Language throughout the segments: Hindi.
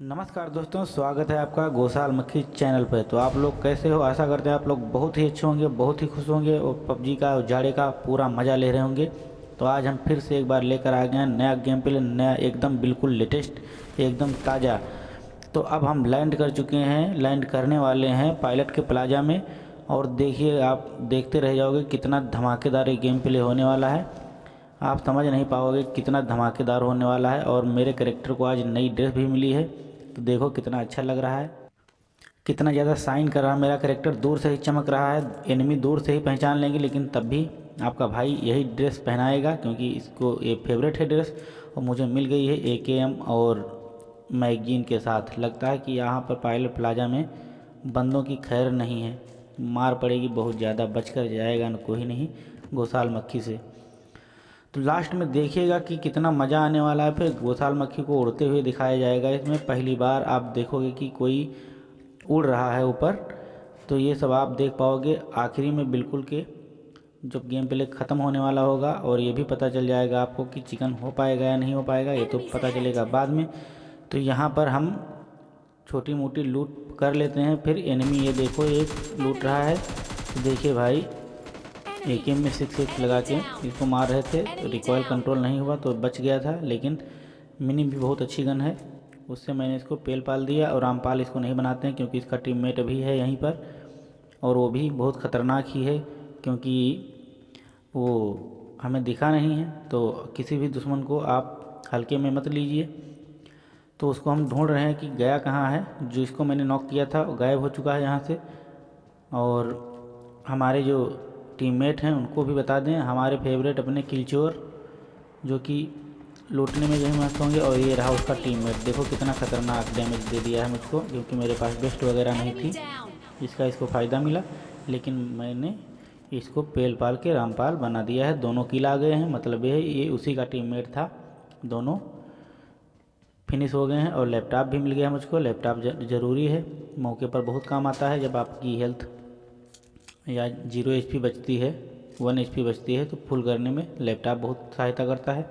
नमस्कार दोस्तों, स्वागत है आपका गोसाल मक्खी चैनल पर तो आप लोग कैसे हो? आशा करते हैं आप लोग बहुत ही अच्छे होंगे, बहुत ही खुश होंगे और पबजी का उजाड़े का पूरा मज़ा ले रहे होंगे। तो आज हम फिर से एक बार लेकर आ गए हैं नया गेम प्ले नया एकदम बिल्कुल लेटेस्ट एकदम ताज़ा। तो अब हम लैंड कर चुके हैं लैंड करने वाले हैं पायलट के प्लाजा में। और देखिए, आप देखते रह जाओगे कितना धमाकेदार ये गेम प्ले होने वाला है। आप समझ नहीं पाओगे कितना धमाकेदार होने वाला है। और मेरे करेक्टर को आज नई ड्रेस भी मिली है। तो देखो कितना अच्छा लग रहा है। कितना ज़्यादा साइन कर रहा है। मेरा करेक्टर दूर से ही चमक रहा है। एनिमी दूर से ही पहचान लेंगे, लेकिन तब भी आपका भाई यही ड्रेस पहनाएगा, क्योंकि इसको ये फेवरेट है ड्रेस और मुझे मिल गई है ए के एम और मैगजीन के साथ। लगता है कि यहाँ पर पायलट प्लाजा में बंदों की खैर नहीं है। मार पड़ेगी बहुत ज़्यादा बच कर जाएगा न कोई नहीं गोसाल मक्खी से। लास्ट में देखिएगा कि कितना मज़ा आने वाला है, फिर गोसाल मक्खी को उड़ते हुए दिखाया जाएगा। इसमें पहली बार आप देखोगे कि कोई उड़ रहा है ऊपर। तो ये सब आप देख पाओगे आखिरी में बिल्कुल के जब गेम प्ले ख़त्म होने वाला होगा और ये भी पता चल जाएगा आपको कि चिकन हो पाएगा या नहीं हो पाएगा, ये तो पता चलेगा बाद में। तो यहाँ पर हम छोटी मोटी लूट कर लेते हैं। फिर एनिमी ये देखो, एक लूट रहा है। देखिए भाई ए के में सिक्स सिक्स लगा के इसको मार रहे थे। रिकॉयल कंट्रोल नहीं हुआ तो बच गया था, लेकिन मिनी भी बहुत अच्छी गन है। उससे मैंने इसको पेल पाल दिया और रामपाल इसको नहीं बनाते हैं क्योंकि इसका टीममेट अभी है यहीं पर। और वो भी बहुत ख़तरनाक ही है क्योंकि वो हमें दिखा नहीं है। तो किसी भी दुश्मन को आप हल्के में मत लीजिए। तो उसको हम ढूंढ रहे हैं कि गया कहाँ है, जो इसको मैंने नॉक किया था गायब हो चुका है यहाँ से। और हमारे जो टीममेट हैं, उनको भी बता दें। हमारे फेवरेट अपने किलचोर, जो कि लूटने में यही मस्त होंगे, और ये रहा उसका टीममेट देखो कितना ख़तरनाक डैमेज दे दिया है मुझको, क्योंकि मेरे पास बेस्ट वगैरह नहीं थी इसका इसको फ़ायदा मिला। लेकिन मैंने इसको पेल पाल के रामपाल बना दिया है। दोनों किल आ गए हैं मतलब ये ये उसी का टीममेट था। दोनों फिनिश हो गए हैं, और लैपटॉप भी मिल गया मुझको। लैपटॉप ज़रूरी है, मौके पर बहुत काम आता है, जब आपकी हेल्थ या ज़ीरो एच बचती है, वन एच बचती है तो फुल करने में लैपटॉप बहुत सहायता करता है।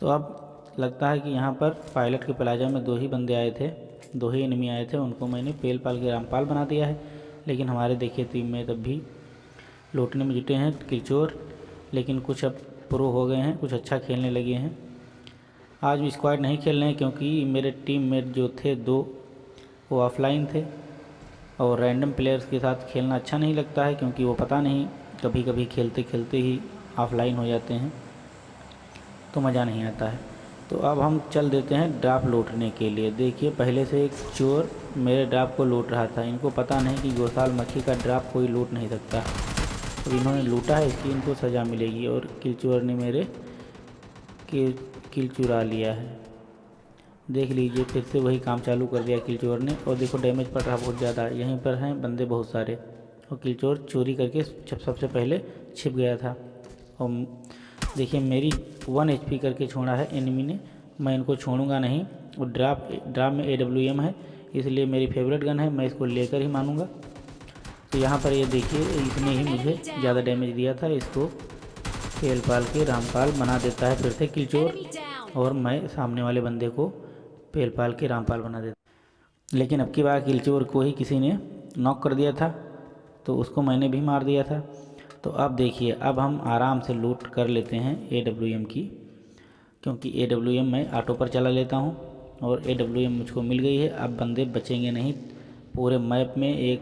तो अब लगता है कि यहाँ पर पायलट के प्लाजा में दो ही बंदे आए थे, दो ही एनिमी आए थे, उनको मैंने पेल पाल के रामपाल बना दिया है। लेकिन हमारे देखिए टीम में तब भी लौटने में जुटे हैं किचोर लेकिन कुछ अब प्रो हो गए हैं, कुछ अच्छा खेलने लगे हैं। आज भी स्क्वाड नहीं खेल रहे हैं क्योंकि मेरे टीम मेट जो थे दो, वो ऑफलाइन थे। और रैंडम प्लेयर्स के साथ खेलना अच्छा नहीं लगता है क्योंकि वो पता नहीं कभी कभी खेलते खेलते ही ऑफलाइन हो जाते हैं तो मज़ा नहीं आता है। तो अब हम चल देते हैं ड्राप लूटने के लिए। देखिए, पहले से एक चोर मेरे ड्राप को लूट रहा था। इनको पता नहीं कि गोसाल मक्खी का ड्राप कोई लूट नहीं सकता। तो इन्होंने लूटा है, इसकी इनको सज़ा मिलेगी और किल चोर ने मेरे किल चुरा लिया है। देख लीजिए, फिर से वही काम चालू कर दिया किलचोर ने। और देखो डैमेज पड़ रहा बहुत ज़्यादा। यहीं पर हैं बंदे बहुत सारे। और किलचोर चोरी करके सबसे पहले छिप गया था। और देखिए, मेरी वन एचपी करके छोड़ा है एनिमी ने। मैं इनको छोड़ूँगा नहीं। और ड्राप ड्राप में ए डब्ल्यू एम है, इसलिए मेरी फेवरेट गन है, मैं इसको लेकर ही मानूँगा। तो यहाँ पर ये देखिए इसने ही मुझे ज़्यादा डैमेज दिया था। इसको खेल पाल के रामपाल बना देता है फिर से किलचोर और मैं सामने वाले बंदे को पेल पाल के रामपाल बना देते। लेकिन अब की बार किलचोर को ही किसी ने नॉक कर दिया था तो उसको मैंने भी मार दिया था। तो अब देखिए, अब हम आराम से लूट कर लेते हैं ए की, क्योंकि ए मैं ऑटो पर चला लेता हूँ, और ए मुझको मिल गई है। अब बंदे बचेंगे नहीं, पूरे मैप में एक,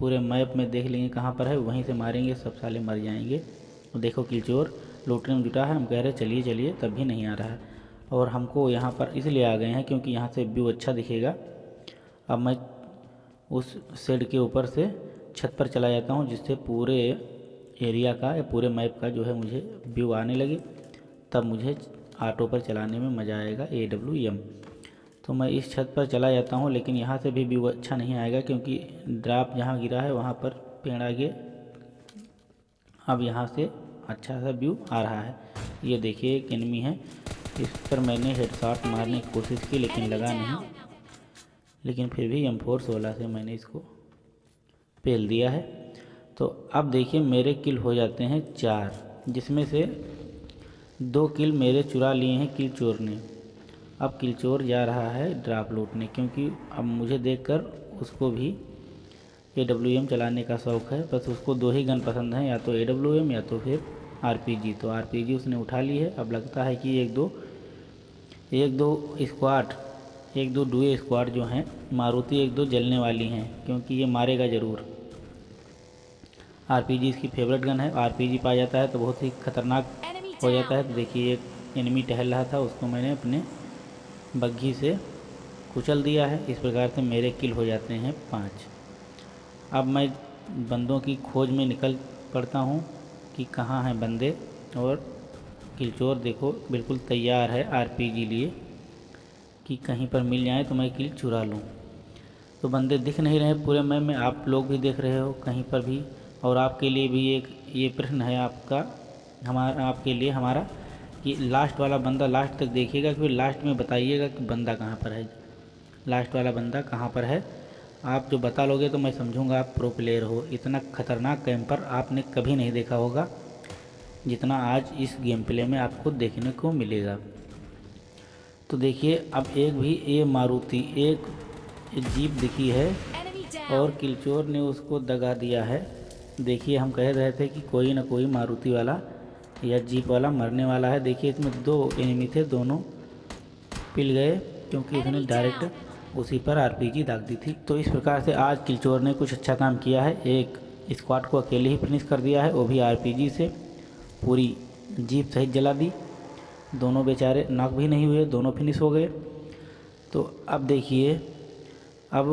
पूरे मैप में देख लेंगे कहाँ पर है, वहीं से मारेंगे, सब साले मर जाएँगे। देखो किलचोर, लूटने में जुटा है, हम कह रहे चलिए चलिए, तब भी नहीं आ रहा है। और हमको यहाँ पर इसलिए आ गए हैं क्योंकि यहाँ से व्यू अच्छा दिखेगा। अब मैं उस शेड के ऊपर से छत पर चला जाता हूँ, जिससे पूरे एरिया का या पूरे मैप का जो है मुझे व्यू आने लगे। तब मुझे ऑटो पर चलाने में मज़ा आएगा ए डब्ल्यू एम तो मैं इस छत पर चला जाता हूँ, लेकिन यहाँ से भी व्यू अच्छा नहीं आएगा क्योंकि ड्राप जहाँ गिरा है वहाँ पर पेड़ आगे। अब यहाँ से अच्छा सा व्यू आ रहा है। ये देखिए, एक एनमी है। इस पर मैंने हेडशॉट मारने की कोशिश की लेकिन लगा नहीं। लेकिन फिर भी एम फोर सोलह से मैंने इसको पेल दिया है। तो अब देखिए मेरे किल हो जाते हैं चार जिसमें से दो किल मेरे चुरा लिए हैं किल चोर ने। अब किलचोर जा रहा है ड्राप लूटने क्योंकि अब मुझे देखकर उसको भी ए डब्ल्यू एम चलाने का शौक़ है। बस उसको दो ही गन पसंद हैं या तो ए डब्ल्यू एम या तो फिर आर पी जी तो आर पी जी उसने उठा ली है। अब लगता है कि एक दो एक दो स्क्वाड एक दो डुए स्क्वाड जो हैं मारुति एक दो जलने वाली हैं क्योंकि ये मारेगा ज़रूर। आर पी जी इसकी फेवरेट गन है। आर पी जी पा जाता है तो बहुत ही खतरनाक हो जाता है। तो देखिए एक एनिमी टहल रहा था उसको मैंने अपने बग्घी से कुचल दिया है। इस प्रकार से मेरे किल हो जाते हैं पाँच। अब मैं बंदों की खोज में निकल पड़ता हूँ कि कहाँ हैं बंदे और किलचोर देखो, बिल्कुल तैयार है आरपीजी लिए कि कहीं पर मिल जाए तो मैं किल चुरा लूँ। तो बंदे दिख नहीं रहे पूरे मैप में आप लोग भी देख रहे हो कहीं पर भी, और आपके लिए भी एक, ये प्रश्न है आपका, हमारा, आपके लिए हमारा, कि लास्ट वाला बंदा लास्ट तक देखिएगा, फिर लास्ट में बताइएगा कि बंदा कहाँ पर है। लास्ट वाला बंदा कहाँ पर है? आप जो बता लोगे तो मैं समझूँगा आप प्रो प्लेयर हो। इतना ख़तरनाक कैंपर आपने कभी नहीं देखा होगा। जितना आज इस गेम प्ले में आपको देखने को मिलेगा। तो देखिए अब एक भी ये मारुति एक जीप दिखी है और किलचोर ने उसको दगा दिया है। देखिए हम कह रहे थे कि कोई ना कोई मारुति वाला या जीप वाला मरने वाला है। देखिए इसमें दो एनिमी थे दोनों पिल गए क्योंकि उसने डायरेक्ट उसी पर आरपीजी दाग दी थी। तो इस प्रकार से आज किलचोर ने कुछ अच्छा काम किया है। एक स्क्वाड को अकेले ही फिनिश कर दिया है वो भी आरपीजी से। पूरी जीप सहित जला दी। दोनों बेचारे नाक भी नहीं हुए, दोनों फिनिश हो गए। तो अब देखिए, अब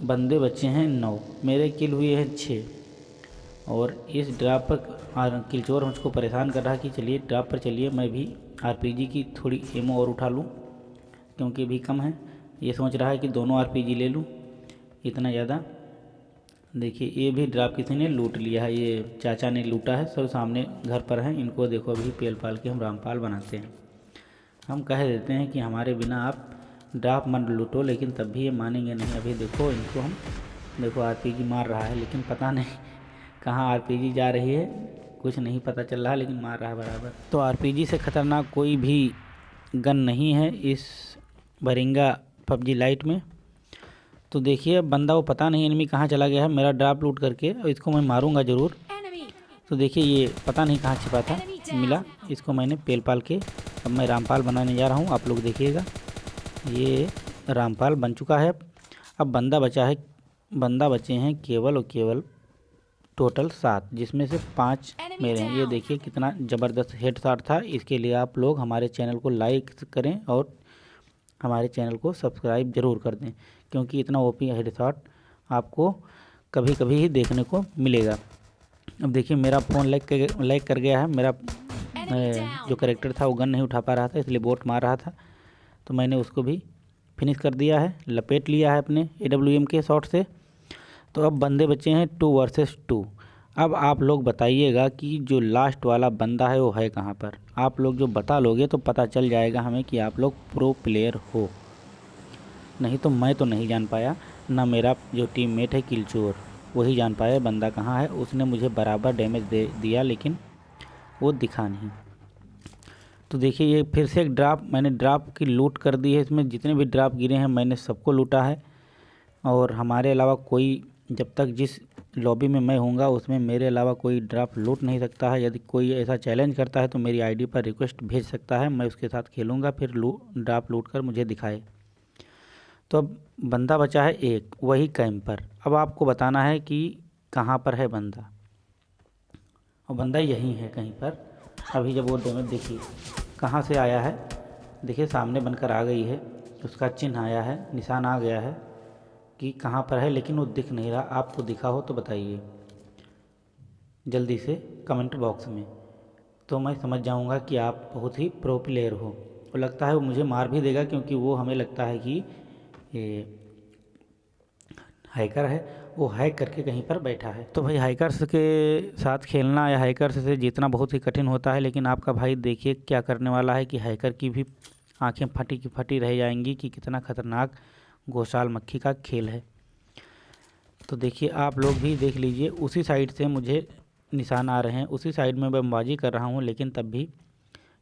बंदे बच्चे हैं नौ। मेरे किल हुए हैं छः और इस ड्राप पर किलचोर मुझको परेशान कर रहा कि चलिए ड्राप पर चलिए, मैं भी आरपीजी की थोड़ी एमओ और उठा लूँ, क्योंकि भी कम है। ये सोच रहा है कि दोनों आरपीजी ले लूँ, इतना ज़्यादा। देखिए, ये भी ड्राप किसी ने लूट लिया है, ये चाचा ने लूटा है, सब सामने घर पर हैं, इनको देखो अभी पेल पाल के हम रामपाल बनाते हैं। हम कह देते हैं कि हमारे बिना आप ड्राप मन लूटो, लेकिन तब भी ये मानेंगे नहीं। अभी देखो, इनको हम, देखो आरपीजी मार रहा है, लेकिन पता नहीं कहाँ आरपीजी जा रही है, कुछ नहीं पता चल रहा, लेकिन मार रहा है बराबर। तो आरपीजी से ख़तरनाक कोई भी गन नहीं है इस बरिंगा पबजी लाइट में। तो देखिए बंदा वो पता नहीं एनिमी कहाँ चला गया है मेरा ड्राप लूट करके और इसको मैं मारूँगा ज़रूर। तो देखिए ये पता नहीं कहाँ छिपा था मिला। इसको मैंने पेल पाल के अब मैं रामपाल बनाने जा रहा हूँ आप लोग देखिएगा। ये रामपाल बन चुका है। अब बंदा बचा है बंदा बचे हैं केवल और केवल टोटल सात जिसमें से पाँच मेरे हैं। ये देखिए कितना ज़बरदस्त हेड शॉट था। इसके लिए आप लोग हमारे चैनल को लाइक करें और हमारे चैनल को सब्सक्राइब ज़रूर कर दें। क्योंकि इतना ओपी शॉट आपको कभी कभी ही देखने को मिलेगा। अब देखिए मेरा फ़ोन लाइक कर कर गया है। मेरा जो करेक्टर था वो गन नहीं उठा पा रहा था इसलिए बोट मार रहा था। तो मैंने उसको भी फिनिश कर दिया है लपेट लिया है अपने एडब्ल्यूएम के शॉट से। तो अब बंदे बचे हैं टू वर्सेस टू अब आप लोग बताइएगा कि जो लास्ट वाला बंदा है वो है कहाँ पर? आप लोग जो बता लोगे तो पता चल जाएगा हमें कि आप लोग प्रो प्लेयर हो। नहीं तो मैं तो नहीं जान पाया। ना मेरा जो टीम मेट है किलचोर, वही जान पाया बंदा कहाँ है। उसने मुझे बराबर डैमेज दे दिया, लेकिन वो दिखा नहीं। तो देखिए, ये फिर से एक ड्राप मैंने ड्राप की लूट कर दी है इसमें। जितने भी ड्राप गिरे हैं, मैंने सबको लूटा है। और हमारे अलावा कोई, जब तक जिस लॉबी में मैं हूँगा उसमें मेरे अलावा कोई ड्राप लूट नहीं सकता है। यदि कोई ऐसा चैलेंज करता है तो मेरी आईडी पर रिक्वेस्ट भेज सकता है। मैं उसके साथ खेलूँगा, फिर लू ड्राप लूट कर मुझे दिखाए। तो अब बंदा बचा है एक, वही कैंपर अब आपको बताना है कि कहाँ पर है बंदा। और बंदा यहीं है कहीं पर। अभी जब वो डैमेज, देखिए, कहाँ से आया है। देखिए, सामने बनकर आ गई है उसका चिन्ह आया है, निशान आ गया है कि कहाँ पर है, लेकिन वो दिख नहीं रहा। आपको दिखा हो तो बताइए। जल्दी से कमेंट बॉक्स में। तो मैं समझ जाऊँगा कि आप बहुत ही प्रो प्लेयर हो। और लगता है वो मुझे मार भी देगा, क्योंकि वो हमें लगता है कि ये हैकर है, वो हैक करके कहीं पर बैठा है। तो भाई हैकर्स के साथ खेलना या हैकर्स से जीतना बहुत ही कठिन होता है, लेकिन आपका भाई देखिए क्या करने वाला है कि हैकर की भी आँखें फटी की फटी रह जाएँगी कि कितना ख़तरनाक घोषाल मक्खी का खेल है। तो देखिए, आप लोग भी देख लीजिए, उसी साइड से मुझे निशान आ रहे हैं। उसी साइड में बमबाजी कर रहा हूँ, लेकिन तब भी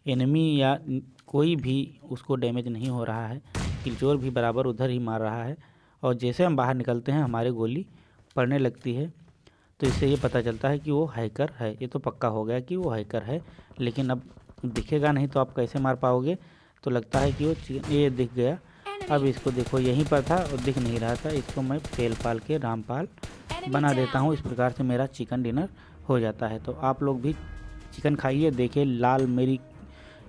एनिमी या कोई भी उसको डैमेज नहीं हो रहा है। किलचोर भी बराबर उधर ही मार रहा है और जैसे हम बाहर निकलते हैं हमारी गोली पड़ने लगती है। तो इससे ये पता चलता है कि वो हैकर है। ये तो पक्का हो गया कि वो हैकर है लेकिन अब दिखेगा नहीं तो आप कैसे मार पाओगे? तो लगता है कि वो ये दिख गया। अब इसको देखो यहीं पर था और दिख नहीं रहा था। इसको मैं पेल पाल के रामपाल बना देता हूँ। इस प्रकार से मेरा चिकन डिनर हो जाता है। तो आप लोग भी चिकन खाइए देखिए लाल मेरी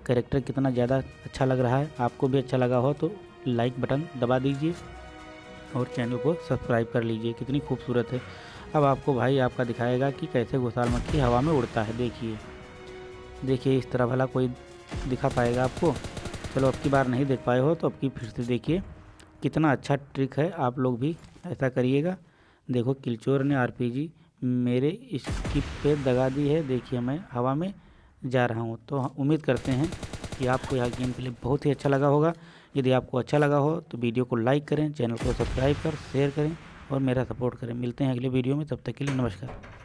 करेक्टर कितना ज़्यादा अच्छा लग रहा है। आपको भी अच्छा लगा हो तो लाइक बटन दबा दीजिए और चैनल को सब्सक्राइब कर लीजिए, कितनी खूबसूरत है। अब आपको भाई आपका दिखाएगा कि कैसे घोसाल मक्खी हवा में उड़ता है। देखिए देखिए, इस तरह भला कोई दिखा पाएगा आपको। चलो, अब की बार नहीं देख पाए हो तो अब की फिर से देखिए। कितना अच्छा ट्रिक है, आप लोग भी ऐसा करिएगा। देखो, किलचोर ने आरपीजी मेरे स्किप पे दगा दी है। देखिए, मैं हवा में जा रहा हूँ। तो उम्मीद करते हैं कि आपको यह गेम प्ले बहुत ही अच्छा लगा होगा। यदि आपको अच्छा लगा हो तो वीडियो को लाइक करें, चैनल को सब्सक्राइब कर, शेयर करें और मेरा सपोर्ट करें। मिलते हैं अगले वीडियो में, तब तक के लिए नमस्कार।